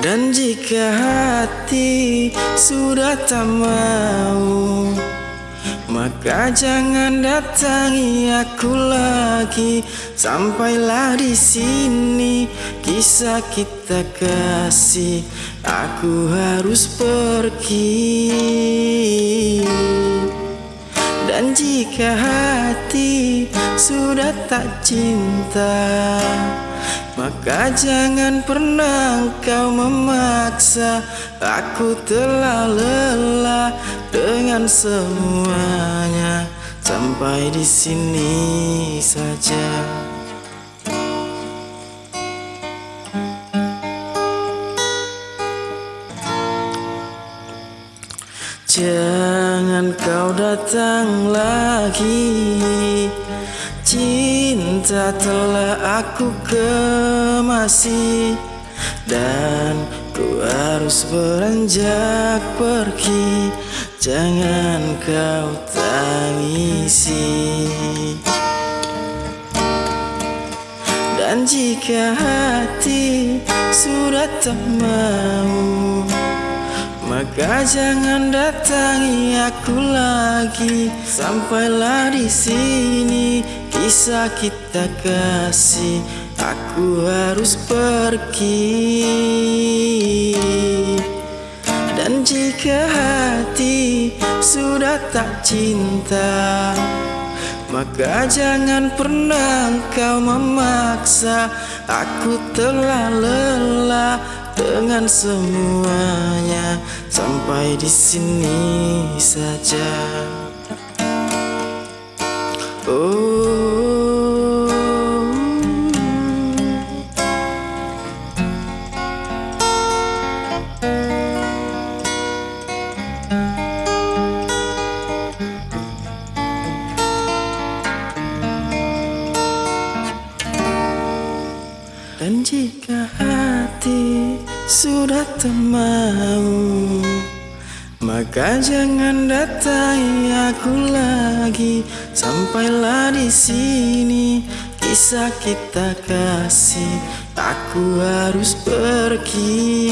Dan jika hati sudah tak mau Maka jangan datangi aku lagi. Sampailah di sini kisah kita kasih. Aku harus pergi. Dan jika hati sudah tak cinta maka jangan pernah kau memaksa Aku telah lelah dengan semuanya? Sampai di sini saja. Jangan kau datang lagi Cinta telah aku kemasi Dan ku harus beranjak pergi. Jangan kau tangisi. Dan jika hati sudah tak mau maka jangan datangi aku lagi. Sampailah di sini kisah kita kasih Aku harus pergi. Dan jika hati sudah tak cinta maka jangan pernah kau memaksa. Aku telah lelah dengan semuanya Sampai di sini saja. Oh Dan jika hati sudah tak mau Maka jangan datangi aku lagi. Sampailah di sini kisah kita kasih. Aku harus pergi.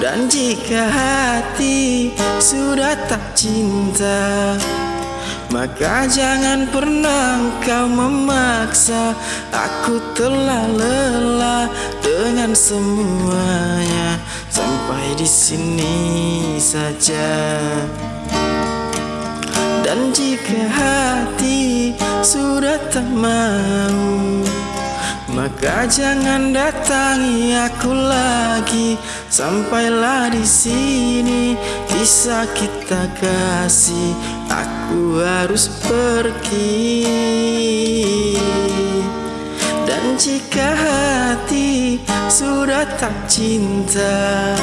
Dan jika hati sudah tak cinta maka jangan pernah kau memaksa. Aku telah lelah dengan semuanya. Sampai di sini saja. Dan jika hati sudah tak mau maka jangan datangi aku lagi. Sampailah di sini kisah kita kasih Aku harus pergi. Dan jika hati sudah tak cinta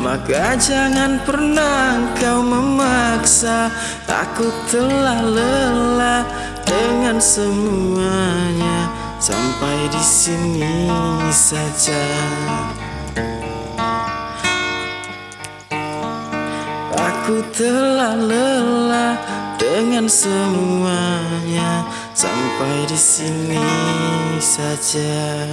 maka jangan pernah kau memaksa. Aku telah lelah dengan semuanya Sampai di sini saja Aku telah lelah dengan semuanya Sampai di sini saja